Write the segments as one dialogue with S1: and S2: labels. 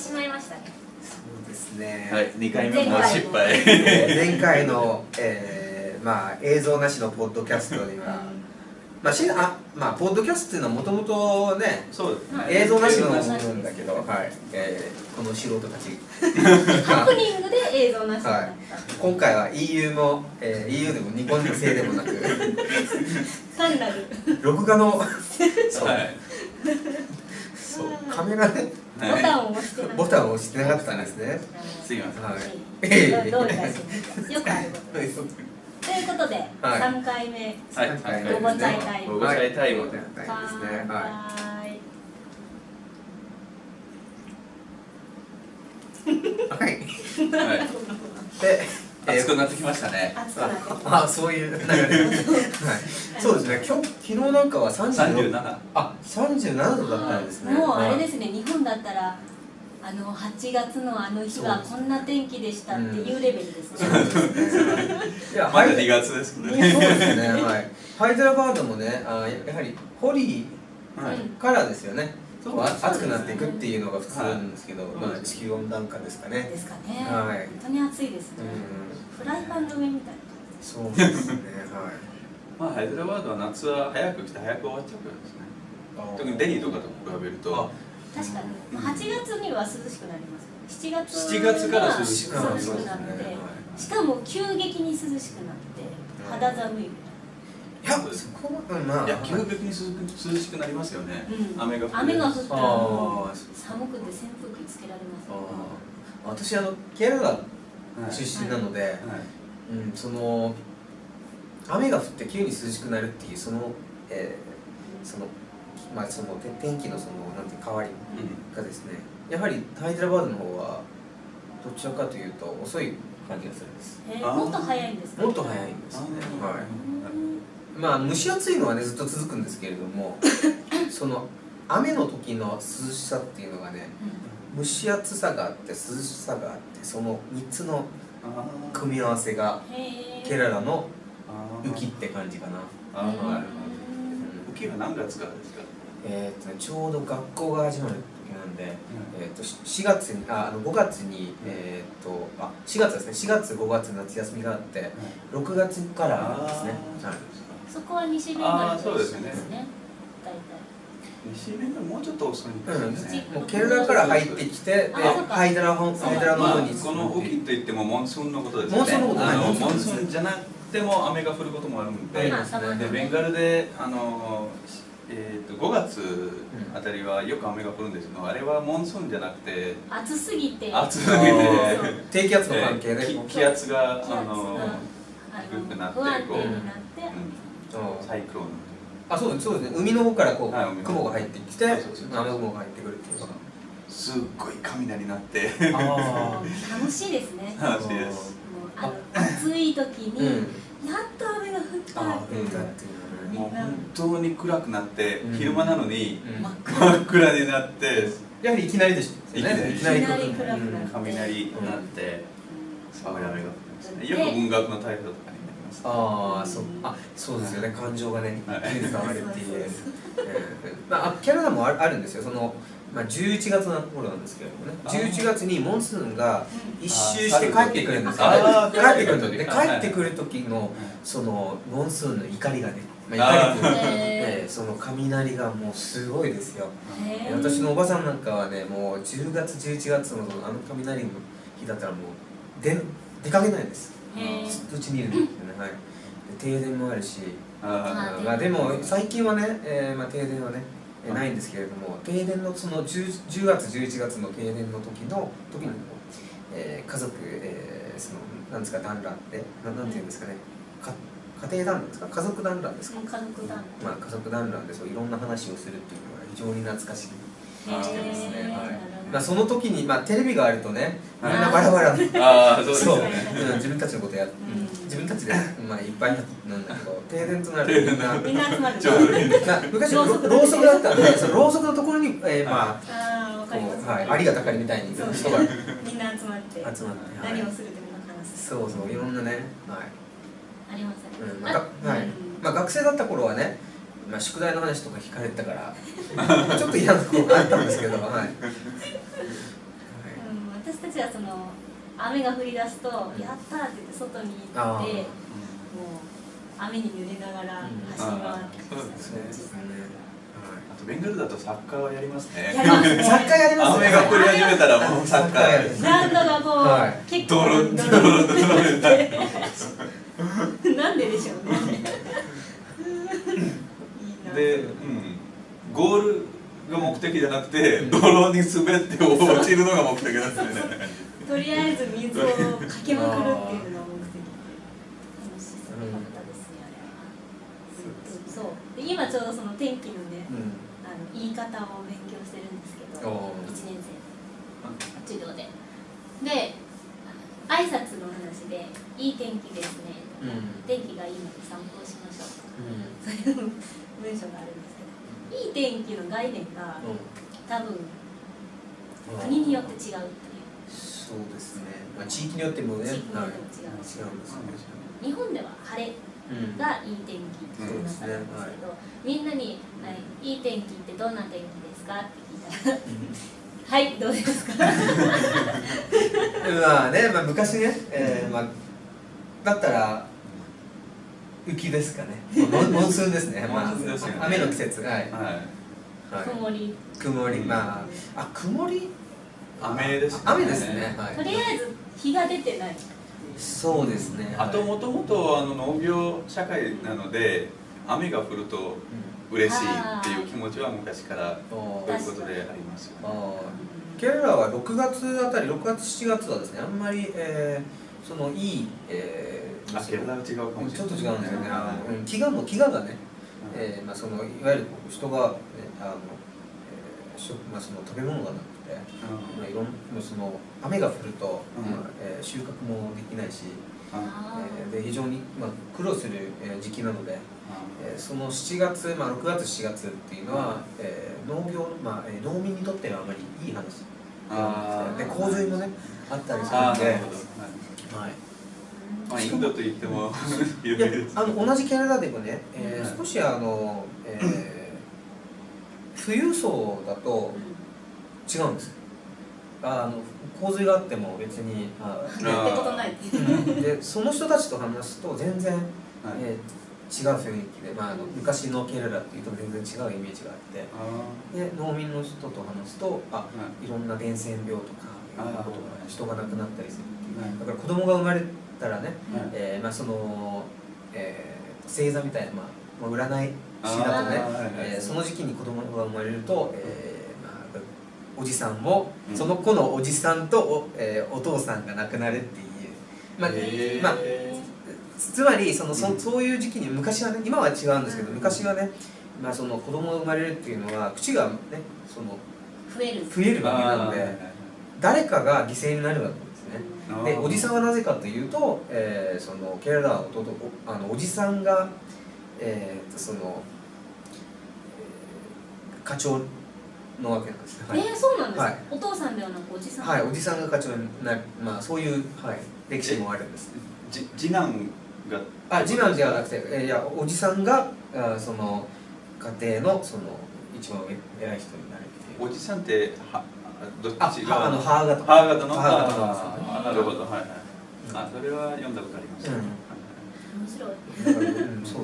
S1: しまいましたね。
S2: そうですね、
S3: はい、2回目も失敗。
S2: え ー前回の、えーまあ、映像なしのポッドキャストには、まあしあまあ、ポッドキャストっていうのはもともとね
S3: そうですね。
S2: 映像なしのもの
S1: な
S2: んだけど、はい。えーこの素人たち。
S1: ハプニングで映像なしになった、
S2: 今回は EU も、えー EU でも日本人製でもなく。
S1: 単なる。
S2: 録画の。そう。
S3: はい
S2: そう。カメラで。
S1: ボタンを押してな
S2: ボタンを押してなかったんですね。
S3: すいません。
S2: はい。
S1: どういたしまして。よくあることです。と。いうことで、
S2: はい。
S1: 3回目。
S3: はい。
S2: 三回目
S1: ごごちゃいタイ
S3: タイム
S2: はいごごちゃいタイムですね。は
S1: はい。
S2: いはい。
S3: はい。
S2: でえー
S3: 熱くなってきましたね。
S2: ああそういう流れ。はい。そうですね。今日昨日なんかは36
S3: 37
S2: あ37度だったんですね。
S1: もうあれ
S2: す
S1: ですね日本だったらあの8月のあの日はこんな天気でしたっていうレベルですね、
S2: いや
S3: まだ
S2: はい
S3: 2月ですけど
S2: そう
S3: ね
S2: ですね。はい。ハイデラバードもねあやはりホリーからですよね
S3: そう
S2: こうあ暑くなっていくっていうのが普通なんですけど、
S3: はい
S2: まあ地球温暖化ですかね。
S1: ですかね、
S2: はい。
S1: 本当に暑いですね、
S2: うん。
S1: フライパンの上みたい
S2: そうですね。
S3: まあハイデラバードは夏は早く来て早く終わっちゃうからですね。
S2: はい
S3: 特にデニーとかと比べると。
S1: 確かに、まあ、8月には涼しくなります7月
S3: 7月から涼
S2: しく
S1: 涼
S2: な
S1: って、
S2: はい。
S1: しかも急激に涼しくなって肌寒い、
S2: いやそこはうんまあ
S3: いや急激に涼し涼しくなりますよね。
S1: うん。
S3: 雨が降る。
S1: 雨が降ったら寒くて扇風機つけられます
S2: 私あのケララ出身なので、
S3: はい。
S2: うん、その雨が降って急に涼しくなるっていうその、えーそのまあそのて天気のそのなんていう変わりがですねやはりハイデラバードの方はどちらかというと遅い感じがするんです。
S1: えーもっと早いんですか？
S2: もっと早いんですね。はい。
S1: うん
S2: まあ蒸し暑いのはねずっと続くんですけれども その雨の時の涼しさっていうのがね蒸し暑さがあって涼しさがあってその3つの組み合わせがケララの
S3: あー。
S2: 雪って感じかな。
S3: あーなるほど。
S1: うん
S3: 雪は何月からですか？
S2: えーとね、ちょうど学校が始まる時なんで、えー、とし4月にああの5月に、えー、とあ4月ですね。4月5月夏休みがあって6月からですね。はい
S1: そこは西ベンガルと一緒
S3: そうですね。
S1: ですね。大体。
S3: 西面がもうちょっと遅いんですね、
S2: もうケルラから入ってきてでハイドラ本ハイドラの
S3: まあ
S2: 方に
S3: この雨季といってもモンスーンのことですね。
S2: モンスーンのことはい
S3: モン
S2: スーン
S3: じゃなくても雨が降ることもあるんで、
S1: ね。
S3: でベンガルであの、えー、と5月あたりはよく雨が降るんですけどあれはモンスーンじゃなくて
S1: 暑すぎて。
S3: 暑すぎ
S2: あ
S3: て
S2: ー低気圧の関係で、
S3: えー気気圧が
S1: 気圧が
S3: あの
S1: あ
S3: 低くなってこう
S1: になって。
S2: うん
S3: サイクロン。
S2: あそうですそうですね。海の方からこう、
S3: はい
S2: 雲が入ってきて雨雲が入ってくるっていう。のが
S3: すっごい雷鳴って。
S2: あ
S1: 楽しいですね。
S3: 楽しいです。
S1: あの暑い時
S2: ーうん。
S1: にやっと雨が降った
S3: もう本当に暗くなって、
S2: うん。
S3: 昼間なのに
S2: うん。
S1: 真っ
S3: 暗になって
S2: やはりいきなりでしょ
S3: いきなり
S2: いきなり。来る
S1: いきなり暗くなる
S2: うん。
S3: 雷になってすごい雨が降ってますね。よく
S1: で
S3: 文学の台風とかになります
S2: ああそうあそうですよね。感情がね伝わるっていう。まああキャナダもああるんですよ。そのまあ11月の頃なんですけれどもね。
S3: あー。
S2: 11月にモンスーンが
S1: うん
S2: 一周して帰ってくるんですよ。帰ってくる時。で
S3: はい。
S2: 帰ってくる時のそのモンスーンの怒りがねま
S3: あ
S2: 怒りといその雷がもうすごいですよ。私のおばさんなんかはねもう10月11月のそのあの雷の日だったらもう出出かけないですずっとうちにいるんですよね、はい、で停電もあるし。
S3: あ
S1: ー
S2: まあでも最近はね、えーまあ、停電はねえーないんですけれども停電のその 10, 10月11月の停電の時の時に、えー家族、えーそのなんですか団らんってななんていうんですかね。か家庭団らんですか？家族団らんですか、
S1: 家族団
S2: まあ、家族団らんでそういろんな話をするっていうのが非常に懐かしい
S3: あー
S2: してますね、はいまあ、その時に、まあ、テレビがあるとねみん
S3: はい
S2: なバラバラ。で
S3: あーそうです
S2: そう、
S3: ね
S2: う。ん、自分たちのことや、
S1: ん。
S2: 自分たちで、まあ、いっぱいなんだけど 停電となる。とみんな
S1: みんな集まる。
S3: ちょ うどいい
S2: な昔ろ
S1: ろうそく
S2: だったんでそのろうそくのところに、えーまあはい、ありがたかりみたいに
S1: そう。
S2: 人が
S1: みんな集まって。
S2: 集まって、はい。
S1: 何をするってみんな話す。
S2: そうそういろんなね、はい。
S1: ありますね。
S2: うんまあがはい。まあ、学生だった頃はね、まあ、宿題の話とか聞かれてたからまあ ちょっと嫌なところがあったんですけど、はい、
S1: たちはその雨が降り出すと「やった!」って言って外に行ってもう雨に濡れながら走り回ってま
S3: あーそうですね。
S1: 小さい。
S3: あとベンガルだとサッカーはやりますね。
S2: サッカーやります
S3: 雨が降り始めたらもうサッカー
S1: こう、
S2: はい。
S1: 結構
S3: ドロンドロンドロンドロン
S1: なんででしょうねいいな
S3: で、うん、ゴールが目的じゃなくて泥に滑って落ちるのが目的なんですよね。
S1: とりあえず水をかけまくるっていうのが目的楽しそうだったですね。あれはそう。で今ちょうどその天気のね
S2: うん。
S1: あの言い方を勉強してるんですけど
S2: おー。
S1: 1年生授業で。で挨拶の話で「いい天気ですね」とか、
S2: うん。
S1: 天気がいいので散歩しましょう」
S2: うん。
S1: と か文章があるんですけどいい天気の概念が多分国によって違うっていう。
S2: そうですね、まあ、地域によってもね
S1: 地域によっても違う。
S2: はい。違うんですよ
S1: 日本では晴れ
S2: うん。
S1: がいい天気っていう中なんですけど、みんなに、はい「いい天気ってどんな天気ですか?」って聞いたら「はいどうですか? 」
S2: まあね、まあ、昔ね、えーまあ、だったら雪ですかね。モンモンスーンですね、まあ
S3: モンスーンですよね、
S2: 雨の季節。はい、
S1: 曇り。
S2: 曇り。まああ曇り？
S3: 雨ですね。
S2: 雨ですね、はい、
S1: とりあえず日が出てない。
S2: そうですね。
S3: あと
S2: はい。
S3: もともとあの農業社会なので雨が降ると嬉しいっていう気持ちは昔から
S2: お
S3: ということでありますよね。
S2: ケララは6月あたり6月7月はですねあんまり、えー、そのいい、えー、
S3: 違うかもしれない。
S2: ちょっと違うんですよね、飢餓の飢餓がね、えーまあ、そのいわゆる人が、ね、あの、えー食まあ、その食べ物がなくて、まあ、いろんなその雨が降ると、
S3: うん。
S2: まあえー収穫もできないし、
S3: あ
S2: えーで非常に、まあ、苦労する、えー時期なので、えーその7月、まあ、6月7月っていうのは、えー農業、まあえー農民にとってはあまりいい話。
S3: あ
S2: で洪水もねあったりするんで
S3: はいインドと言っても有
S2: いや
S3: 名です。
S2: あの同じケナダでもね、えー
S3: はい
S2: 少しあの、えー富裕層だと違うんです。あの洪水があっても別にあ
S1: やってことない
S2: う。ん。でその人たちと話すと全然、
S3: はい。
S2: えー違う雰囲気で、まあ、あの昔のケナダっていうと全然違うイメージがあって。
S3: あ
S2: で農民の人と話すとあ
S3: い。
S2: いろんな伝染病とかいろんなことが人が亡くなったりするっていう。
S3: はい。
S2: だから子供が生まれたらね、
S3: はい
S2: えーまあ、その、えー星座みたいな、まあ、まあ占い師だとね
S3: あーはいはい。
S2: えーその時期に子供が生まれると、えーまあ、おじさんも、
S3: うん。
S2: その子のおじさんとお,、えーお父さんが亡くなるっていう、まあ
S3: へー。
S2: まあ、つまりそのそ
S3: うん。
S2: そういう時期に昔はね今は違うんですけど
S1: うん。
S2: 昔はね、まあ、その子供が生まれるっていうのは口がねその
S1: 増える。
S2: 増えるわけなので誰かが犠牲になるわけ。ですね。
S3: はい
S2: でおじさんはなぜかというと、えーそのケララは弟おあのおじさんが、えーとその、えー課長のわけなんですね。はい
S1: えー、そうなんですか、
S2: はい
S1: お父さんではなくおじさん？
S2: はい、おじさんが課長になる、まあ、そういう、はい、歴史もあるんです。
S3: じ次男が？
S2: あ次男ではなくて、えーいやおじさんがあその家庭のその一番偉い人になるっていう。
S3: おじさんってはどっ
S2: あ
S3: ちが
S2: はあの母方。
S3: 母方の？
S2: 母方の。
S3: あーなるほど。はいはい。あそれは読んだことあります、
S2: うん。
S3: はい
S1: 面白い。
S2: だから、うん、そう。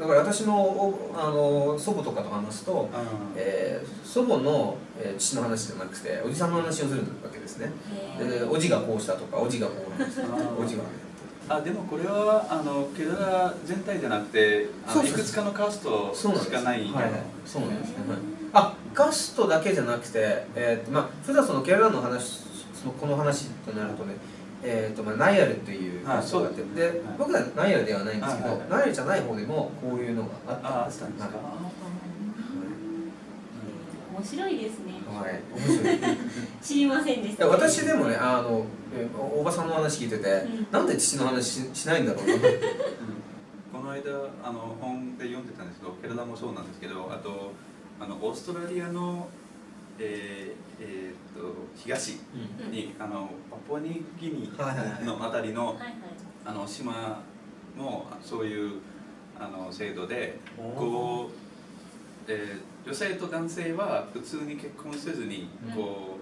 S2: だから私のおあの祖母とかと話すと、
S3: あ
S2: えー祖母の、えー父の話じゃなくておじさんの話をするわけですね。でおじがこうしたとかおじがこうなんです
S3: あー。
S2: おじが
S3: あでもこれはあのケダラ全体じゃなくてあのいくつかのカースト
S2: そうなんです。
S3: しかない
S2: はいはい。そうなんですね、はいあカストだけじゃなくて、えーとまあ、普段そのケララの話そのこの話となるとね、えーとまあ、ナイアルっていう
S3: はい
S2: カストがあって
S3: そう
S2: で、
S3: はい。
S2: 僕らナイアルではないんですけど、
S3: はいはい
S2: ナイアルじゃない方でもこういうのがあった
S3: ああ
S2: んです。
S3: ったんですか、
S2: はい。
S1: 面白いですね。
S2: はい、面白い。
S1: 知りませんでし
S2: い
S1: た
S2: や私でもねあのえおおばさんの話聞いてて、
S1: ん。
S2: なんで父の話ししないんだろうな。
S3: うん。この間あの本で読んでたんですけどケラダもそうなんですけどあとあのオーストラリアのえーえーっと東にあのパプアニギニのあたりの
S1: はいはい。
S3: あの島もそういうあの制度でこう、えー女性と男性は普通に結婚せずに
S1: うん。
S3: こ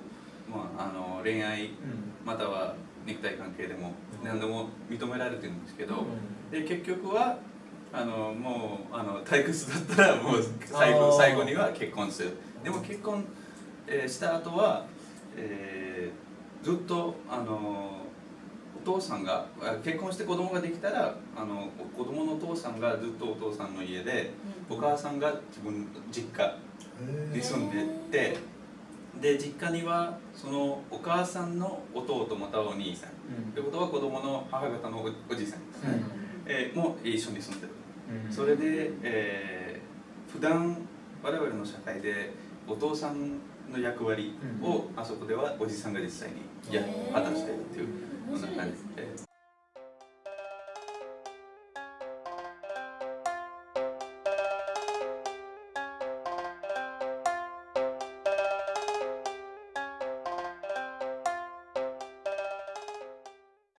S3: うまあ、あの恋愛
S2: うん。
S3: または肉体関係でも
S2: うん。
S3: 何でも認められてるんですけど、
S2: うん。
S3: で結局はあのもうあの退屈だったらもう最後最後には結婚する。でも結婚、えーした後は、えーずっとあのお父さんがあ結婚して子供ができたらあの子供のお父さんがずっとお父さんの家でお母さんが自分の実家に住んでてで実家にはそのお母さんの弟またはお兄さん。
S2: うん。
S3: ということは子供の母方のおおじさん、
S2: うん。
S3: えーも一緒に住んでる。
S2: うん
S3: それで、えー、普段我々の社会でお父さんの役割をあそこではおじさんが実際にや果たしているっていうこんな感じで。